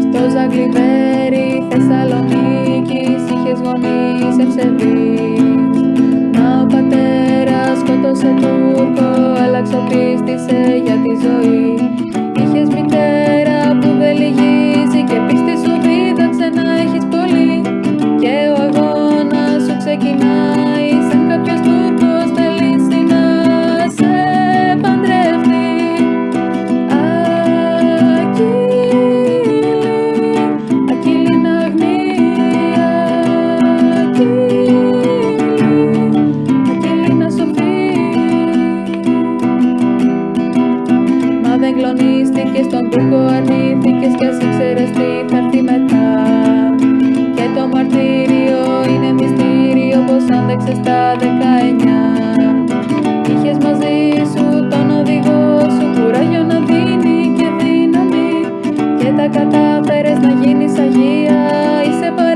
Στο Ζαγκλιβέρι Θεσσαλονίκης είχες γονείς ευσεβείς. Μα ο πατέρας σκότωσε Τούρκο, άλλαξε πίστησε για τη ζωή. Είχες μητέρα που δεν λυγίζει και πίστη σου δίδαξε να έχεις πολύ. Και ο αγώνας σου ξεκινάει δεν κλονίστηκε στον Τούρκο αρνήθηκες και ας ήξερες τι θα έρθει μετά. Και το μαρτύριο είναι μυστήριο πως άντεξες τα 19 είχες μαζί σου τον οδηγό σου κουράγιο να δίνει και δύναμη. Και τα κατάφερες να γίνεις Αγία είσαι παρέα